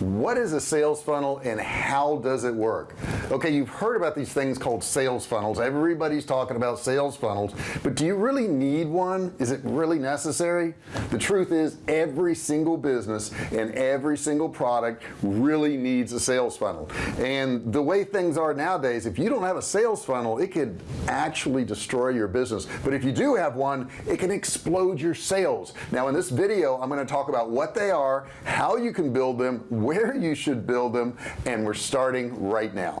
what is a sales funnel and how does it work okay you've heard about these things called sales funnels. Everybody's talking about sales funnels but do you really need one? Is it really necessary? The truth is every single business and every single product really needs a sales funnel. And the way things are nowadays if you don't have a sales funnel it could actually destroy your business. But if you do have one it can explode your sales. Now in this video I'm going to talk about what they are how you can build them where you should build them and we're starting right now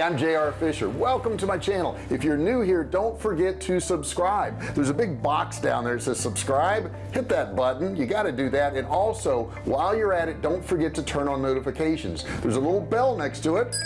I'm JR Fisher. Welcome to my channel. If you're new here don't forget to subscribe. There's a big box down there that says subscribe. Hit that button. You got to do that. And also while you're at it don't forget to turn on notifications. There's a little bell next to it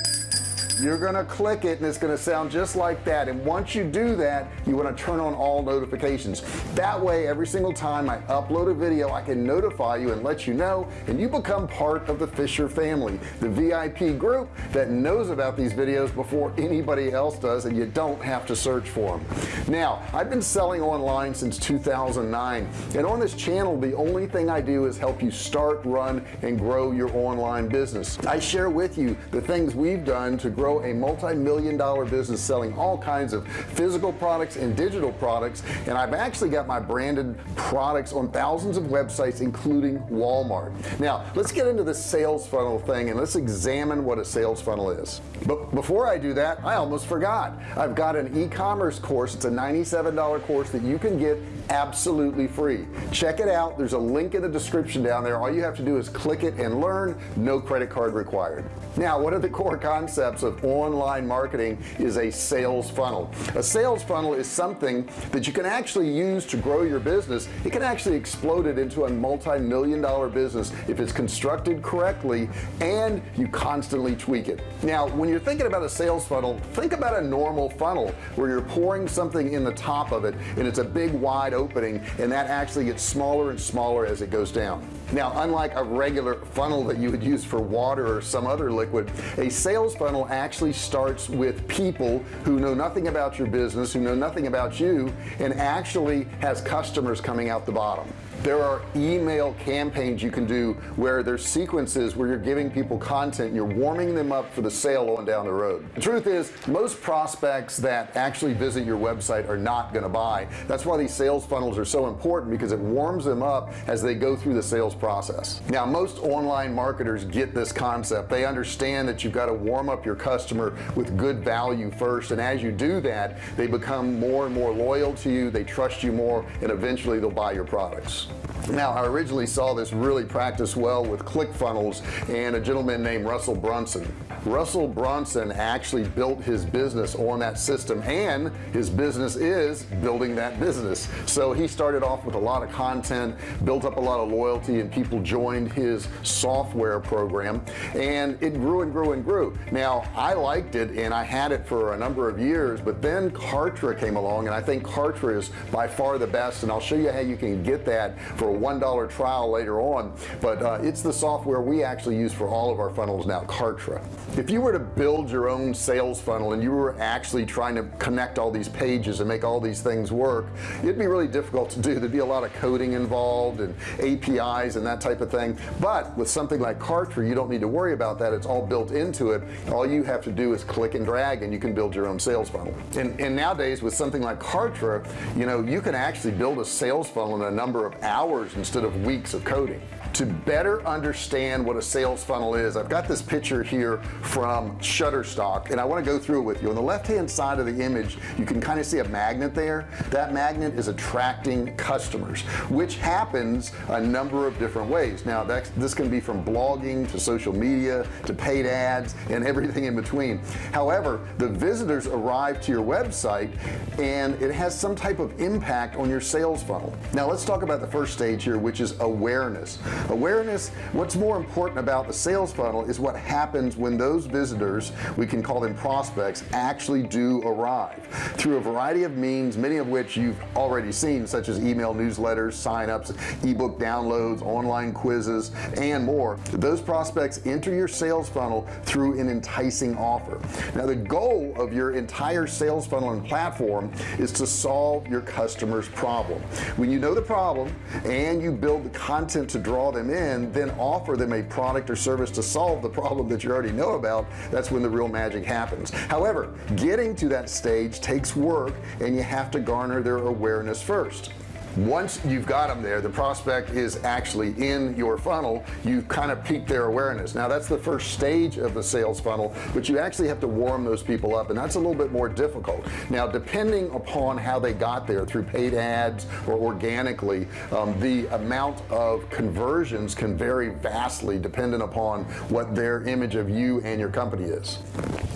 you're gonna click it and it's gonna sound just like that and once you do that you want to turn on all notifications. That way every single time I upload a video I can notify you and let you know and you become part of the Fisher family the VIP group that knows about these videos before anybody else does and you don't have to search for them now I've been selling online since 2009 and on this channel the only thing I do is help you start run and grow your online business. I share with you the things we've done to grow grow a multi-million dollar business selling all kinds of physical products and digital products. And I've actually got my branded products on thousands of websites including Walmart. Now let's get into the sales funnel thing and let's examine what a sales funnel is. But before I do that I almost forgot. I've got an e-commerce course. It's a $97 course that you can get absolutely free. Check it out. There's a link in the description down there. All you have to do is click it and learn. No credit card required. Now what are the core concepts of online marketing is a sales funnel. A sales funnel is something that you can actually use to grow your business. It can actually explode it into a multi-million dollar business if it's constructed correctly and you constantly tweak it. Now when you're thinking about a sales funnel think about a normal funnel where you're pouring something in the top of it and it's a big wide opening and that actually gets smaller and smaller as it goes down. Now unlike a regular funnel that you would use for water or some other liquid a sales funnel actually starts with people who know nothing about your business who know nothing about you and actually has customers coming out the bottom there are email campaigns you can do where there's sequences where you're giving people content you're warming them up for the sale on down the road. The truth is most prospects that actually visit your website are not going to buy. That's why these sales funnels are so important because it warms them up as they go through the sales process. Now most online marketers get this concept. They understand that you've got to warm up your customer with good value first and as you do that they become more and more loyal to you they trust you more and eventually they'll buy your products now I originally saw this really practice well with ClickFunnels and a gentleman named Russell Brunson Russell Brunson actually built his business on that system and his business is building that business. So he started off with a lot of content built up a lot of loyalty and people joined his software program and it grew and grew and grew. Now I liked it and I had it for a number of years but then Kartra came along and I think Kartra is by far the best and I'll show you how you can get that for a one dollar trial later on. But uh, it's the software we actually use for all of our funnels now Kartra if you were to build your own sales funnel and you were actually trying to connect all these pages and make all these things work it'd be really difficult to do. There'd be a lot of coding involved and APIs and that type of thing. But with something like Kartra you don't need to worry about that. It's all built into it. All you have to do is click and drag and you can build your own sales funnel. And, and nowadays with something like Kartra you know you can actually build a sales funnel in a number of hours instead of weeks of coding to better understand what a sales funnel is I've got this picture here from Shutterstock and I want to go through it with you. On the left hand side of the image you can kind of see a magnet there. That magnet is attracting customers which happens a number of different ways. Now that this can be from blogging to social media to paid ads and everything in between. However the visitors arrive to your website and it has some type of impact on your sales funnel. Now let's talk about the first stage here which is awareness awareness what's more important about the sales funnel is what happens when those visitors we can call them prospects actually do arrive. Through a variety of means many of which you've already seen such as email newsletters signups ebook downloads online quizzes and more those prospects enter your sales funnel through an enticing offer. Now the goal of your entire sales funnel and platform is to solve your customers problem. When you know the problem and you build the content to draw them in then offer them a product or service to solve the problem that you already know about that's when the real magic happens. However getting to that stage takes work and you have to garner their awareness first once you've got them there the prospect is actually in your funnel. You've kind of piqued their awareness. Now that's the first stage of the sales funnel but you actually have to warm those people up and that's a little bit more difficult. Now depending upon how they got there through paid ads or organically um, the amount of conversions can vary vastly dependent upon what their image of you and your company is.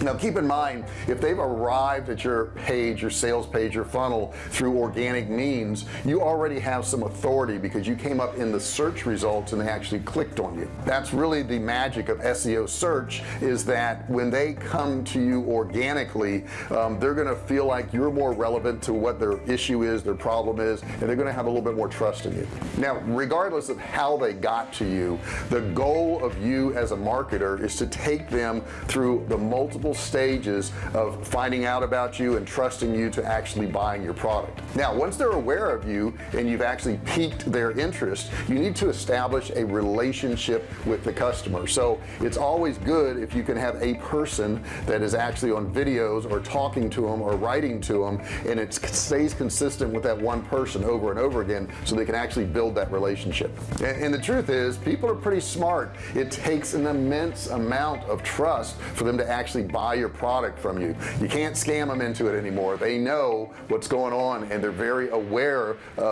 Now keep in mind if they've arrived at your page your sales page your funnel through organic means you already have some authority because you came up in the search results and they actually clicked on you. That's really the magic of SEO search is that when they come to you organically um, they're gonna feel like you're more relevant to what their issue is their problem is and they're gonna have a little bit more trust in you. Now regardless of how they got to you the goal of you as a marketer is to take them through the multiple stages of finding out about you and trusting you to actually buying your product. Now once they're aware of you and you've actually piqued their interest you need to establish a relationship with the customer. So it's always good if you can have a person that is actually on videos or talking to them or writing to them and it stays consistent with that one person over and over again so they can actually build that relationship. And, the truth is people are pretty smart. It takes an immense amount of trust for them to actually buy your product from you. You can't scam them into it anymore. They know what's going on and they're very aware of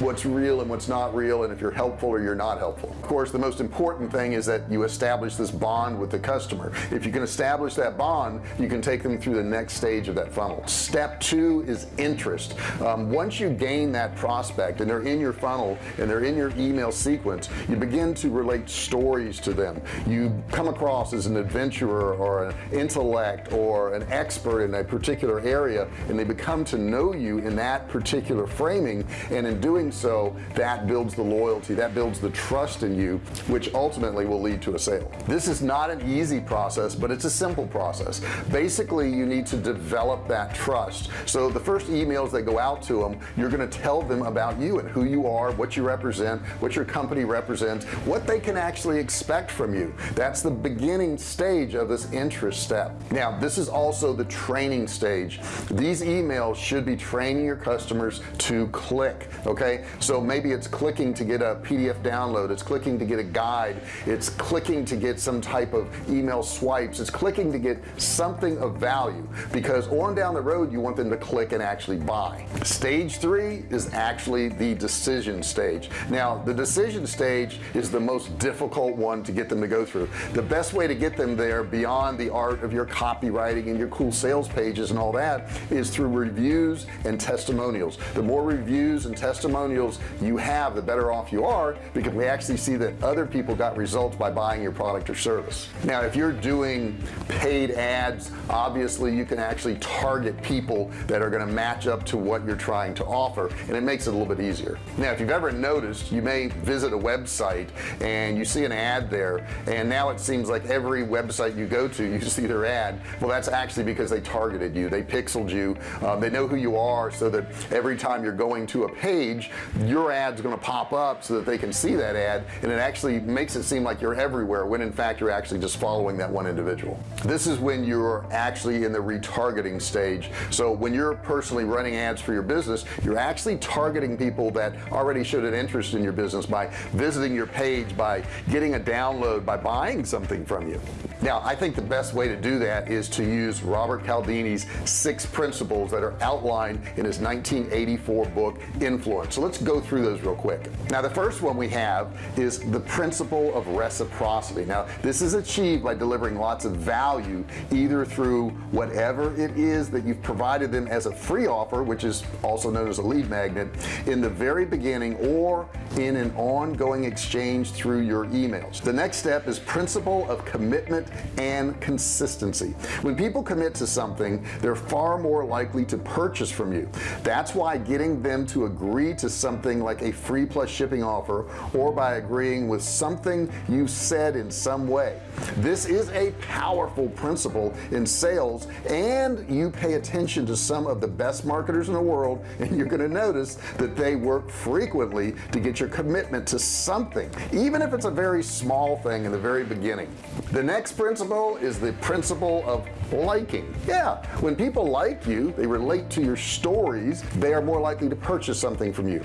what's real and what's not real and if you're helpful or you're not helpful. Of course the most important thing is that you establish this bond with the customer. If you can establish that bond you can take them through the next stage of that funnel. Step two is interest. Um, once you gain that prospect and they're in your funnel and they're in your email sequence you begin to relate stories to them. You come across as an adventurer or an intellect or an expert in a particular area and they become to know you in that particular framing and in doing so that builds the loyalty that builds the trust in you which ultimately will lead to a sale. This is not an easy process but it's a simple process. Basically you need to develop that trust. So the first emails that go out to them you're going to tell them about you and who you are what you represent what your company represents what they can actually expect from you. That's the beginning stage of this interest step. Now this is also the training stage. These emails should be training your customers to click okay? So maybe it's clicking to get a PDF download. It's clicking to get a guide. It's clicking to get some type of email swipes. It's clicking to get something of value because on down the road you want them to click and actually buy. Stage three is actually the decision stage. Now the decision stage is the most difficult one to get them to go through. The best way to get them there beyond the art of your copywriting and your cool sales pages and all that is through reviews and testimonials. The more reviews and testimonials you have the better off you are because we actually see that other people got results by buying your product or service. Now if you're doing paid ads obviously you can actually target people that are going to match up to what you're trying to offer and it makes it a little bit easier. Now if you've ever noticed you may visit a website and you see an ad there and now it seems like every website you go to you see their ad. Well that's actually because they targeted you they pixeled you um, they know who you are so that every time you're going to a page your ads going to pop up so that they can see that ad and it actually makes it seem like you're everywhere when in fact you're actually just following that one individual. This is when you're actually in the retargeting stage. So when you're personally running ads for your business you're actually targeting people that already showed an interest in your business by visiting your page by getting a download by buying something from you. Now I think the best way to do that is to use Robert Cialdini's six principles that are outlined in his 1984 book influence. So let's go through those real quick. Now the first one we have is the principle of reciprocity. Now this is achieved by delivering lots of value either through whatever it is that you've provided them as a free offer which is also known as a lead magnet in the very beginning or in an ongoing exchange through your emails. The next step is principle of commitment and consistency. When people commit to something they're far more likely to purchase from you. That's why getting them agree to something like a free plus shipping offer or by agreeing with something you said in some way this is a powerful principle in sales and you pay attention to some of the best marketers in the world and you're going to notice that they work frequently to get your commitment to something even if it's a very small thing in the very beginning. The next principle is the principle of liking. Yeah when people like you they relate to your stories they are more likely to purchase something from you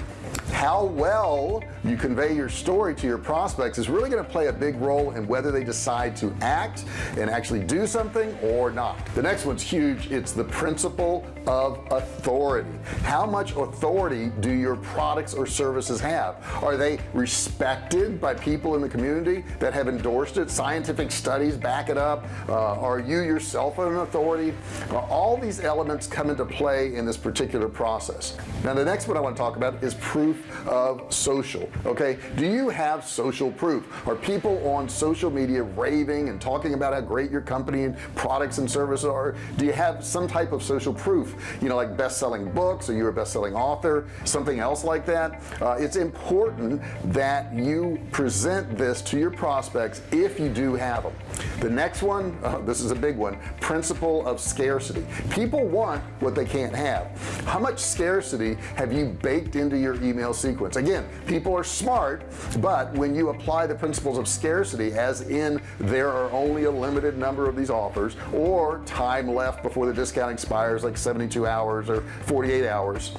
how well you convey your story to your prospects is really going to play a big role in whether they decide to act and actually do something or not. The next one's huge. It's the principle of authority. How much authority do your products or services have? Are they respected by people in the community that have endorsed it? Scientific studies back it up. Uh, are you yourself an authority? Uh, all these elements come into play in this particular process. Now the next one I want to talk about is proof of social okay? Do you have social proof? Are people on social media raving and talking about how great your company and products and services are? Do you have some type of social proof? You know like best-selling books or you're a best-selling author? Something else like that? Uh, it's important that you present this to your prospects if you do have them the next one uh, this is a big one principle of scarcity. People want what they can't have how much scarcity have you baked into your email sequence? Again people are smart but when you apply the principles of scarcity as in there are only a limited number of these offers or time left before the discount expires like 72 hours or 48 hours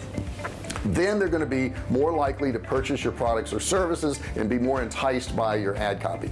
then they're going to be more likely to purchase your products or services and be more enticed by your ad copy.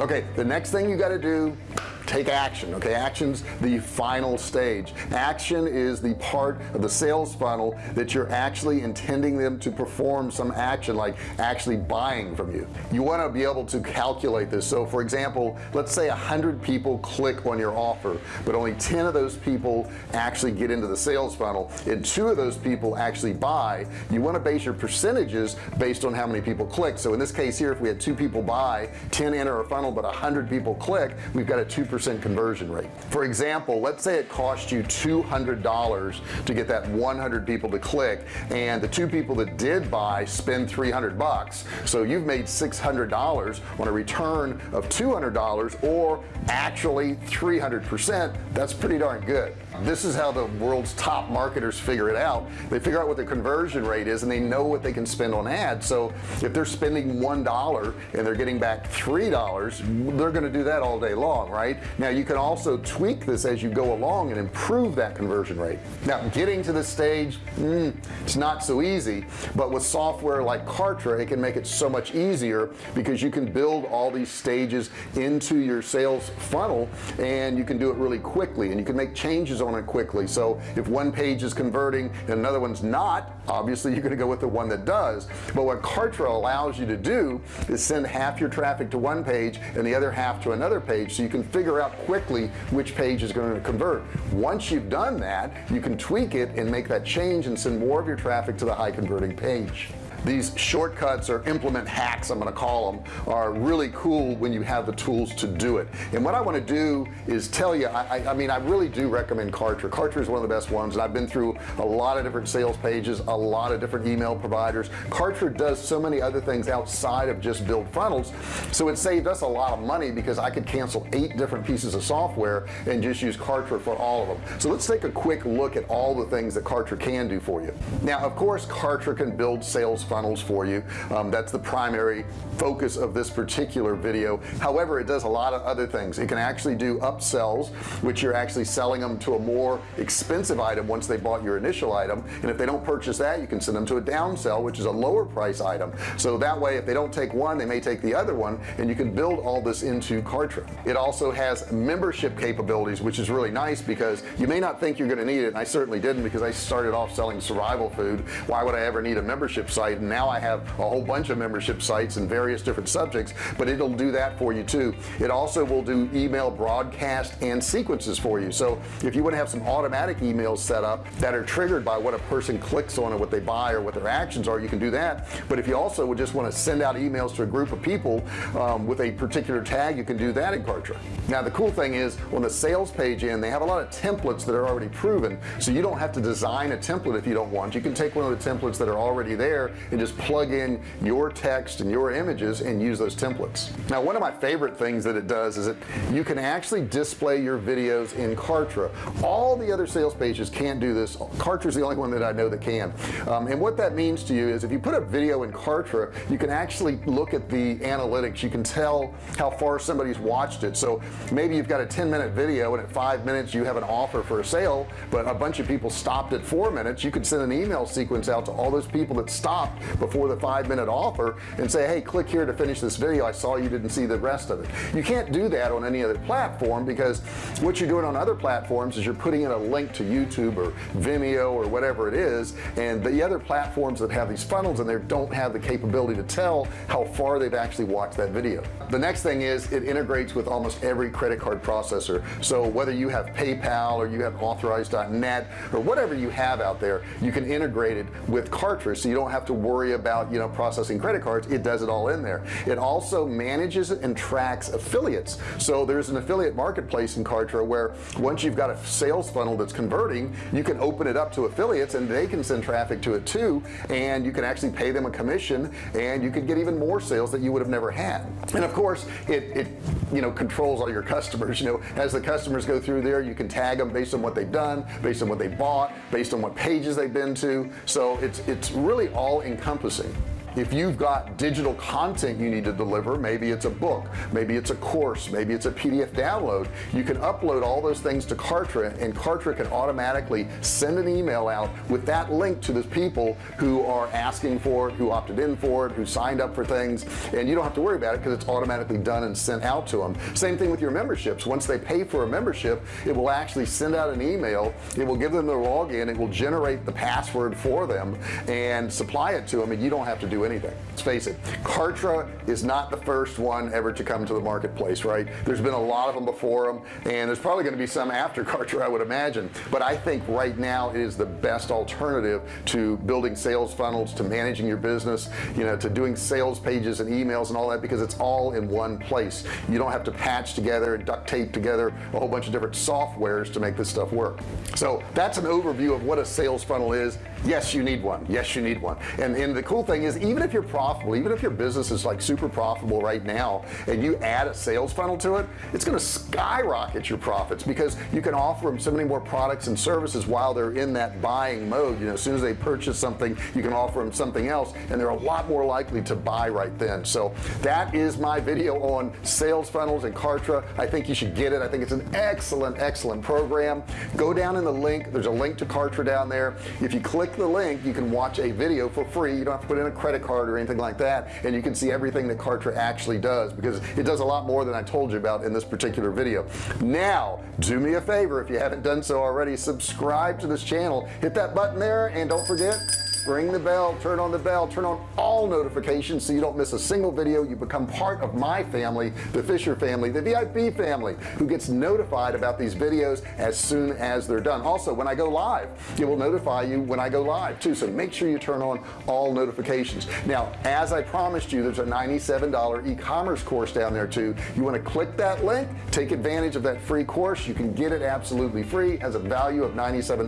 Okay the next thing you got to do take action okay? Actions the final stage. Action is the part of the sales funnel that you're actually intending them to perform some action like actually buying from you. You want to be able to calculate this. So for example let's say a hundred people click on your offer but only 10 of those people actually get into the sales funnel and two of those people actually buy. You want to base your percentages based on how many people click. So in this case here if we had two people buy 10 enter a funnel but a hundred people click we've got a 2 percent conversion rate. For example let's say it cost you $200 to get that 100 people to click and the two people that did buy spend 300 bucks. So you've made $600 on a return of $200 or actually 300% that's pretty darn good. This is how the world's top marketers figure it out. They figure out what the conversion rate is and they know what they can spend on ads. So if they're spending one dollar and they're getting back three dollars they're going to do that all day long right now you can also tweak this as you go along and improve that conversion rate. Now getting to this stage mm, it's not so easy but with software like Kartra it can make it so much easier because you can build all these stages into your sales funnel and you can do it really quickly and you can make changes on it quickly. So if one page is converting and another one's not obviously you're going to go with the one that does. But what Kartra allows you to do is send half your traffic to one page and the other half to another page so you can figure out quickly which page is going to convert. Once you've done that you can tweak it and make that change and send more of your traffic to the high converting page these shortcuts or implement hacks I'm gonna call them are really cool when you have the tools to do it. And what I want to do is tell you I, I mean I really do recommend Kartra. Kartra is one of the best ones and I've been through a lot of different sales pages a lot of different email providers. Kartra does so many other things outside of just build funnels so it saved us a lot of money because I could cancel eight different pieces of software and just use Kartra for all of them so let's take a quick look at all the things that Kartra can do for you. Now of course Kartra can build sales funnels funnels for you. Um, that's the primary focus of this particular video. However it does a lot of other things. It can actually do upsells which you're actually selling them to a more expensive item once they bought your initial item. And if they don't purchase that you can send them to a downsell which is a lower price item. So that way if they don't take one they may take the other one and you can build all this into Kartra. It also has membership capabilities which is really nice because you may not think you're going to need it and I certainly didn't because I started off selling survival food. Why would I ever need a membership site now I have a whole bunch of membership sites and various different subjects but it'll do that for you too. It also will do email broadcast and sequences for you. So if you want to have some automatic emails set up that are triggered by what a person clicks on or what they buy or what their actions are you can do that. But if you also would just want to send out emails to a group of people um, with a particular tag you can do that in Kartra. Now the cool thing is on the sales page in they have a lot of templates that are already proven. So you don't have to design a template if you don't want. You can take one of the templates that are already there and just plug in your text and your images and use those templates. Now one of my favorite things that it does is that you can actually display your videos in Kartra. All the other sales pages can't do this. Kartra is the only one that I know that can. Um, and what that means to you is if you put a video in Kartra you can actually look at the analytics. You can tell how far somebody's watched it. So maybe you've got a 10 minute video and at five minutes you have an offer for a sale but a bunch of people stopped at four minutes. You could send an email sequence out to all those people that stopped before the five minute offer and say hey click here to finish this video. I saw you didn't see the rest of it. You can't do that on any other platform because what you're doing on other platforms is you're putting in a link to YouTube or Vimeo or whatever it is and the other platforms that have these funnels in there don't have the capability to tell how far they've actually watched that video. The next thing is it integrates with almost every credit card processor. So whether you have PayPal or you have authorize.net or whatever you have out there you can integrate it with Kartra so you don't have to worry about you know processing credit cards it does it all in there. It also manages and tracks affiliates. So there's an affiliate marketplace in Kartra where once you've got a sales funnel that's converting you can open it up to affiliates and they can send traffic to it too. And you can actually pay them a commission and you could get even more sales that you would have never had. And of course it, it you know controls all your customers. You know as the customers go through there you can tag them based on what they've done based on what they bought based on what pages they've been to. So it's it's really all encompassing if you've got digital content you need to deliver maybe it's a book maybe it's a course maybe it's a PDF download you can upload all those things to Kartra and Kartra can automatically send an email out with that link to the people who are asking for it who opted in for it who signed up for things and you don't have to worry about it because it's automatically done and sent out to them same thing with your memberships. Once they pay for a membership it will actually send out an email it will give them their login it will generate the password for them and supply it to them and you don't have to do anything. Let's face it Kartra is not the first one ever to come to the marketplace right? There's been a lot of them before them and there's probably going to be some after Kartra I would imagine. But I think right now it is the best alternative to building sales funnels to managing your business you know to doing sales pages and emails and all that because it's all in one place. You don't have to patch together and duct tape together a whole bunch of different softwares to make this stuff work. So that's an overview of what a sales funnel is. Yes you need one. Yes you need one. And and the cool thing is even if you're profitable even if your business is like super profitable right now and you add a sales funnel to it it's going to skyrocket your profits because you can offer them so many more products and services while they're in that buying mode. You know as soon as they purchase something you can offer them something else and they're a lot more likely to buy right then. So that is my video on sales funnels and Kartra. I think you should get it. I think it's an excellent excellent program. Go down in the link. There's a link to Kartra down there. If you click the link you can watch a video for free. You don't have to put in a credit card or anything like that and you can see everything that Kartra actually does because it does a lot more than I told you about in this particular video. Now do me a favor if you haven't done so already subscribe to this channel. Hit that button there and don't forget ring the bell turn on the bell turn on all notifications so you don't miss a single video. You become part of my family the Fisher family the VIP family who gets notified about these videos as soon as they're done. Also when I go live it will notify you when I go live too. So make sure you turn on all notifications. Now as I promised you there's a $97 e-commerce course down there too. You want to click that link take advantage of that free course. You can get it absolutely free has a value of $97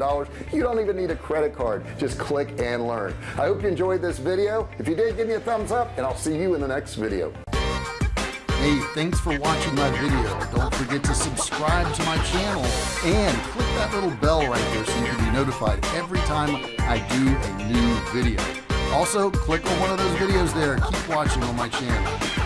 you don't even need a credit card. Just click learn. I hope you enjoyed this video. If you did give me a thumbs up and I'll see you in the next video. Hey, thanks for watching my video. Don't forget to subscribe to my channel and click that little bell right there so you can be notified every time I do a new video. also click on one of those videos there. Keep watching on my channel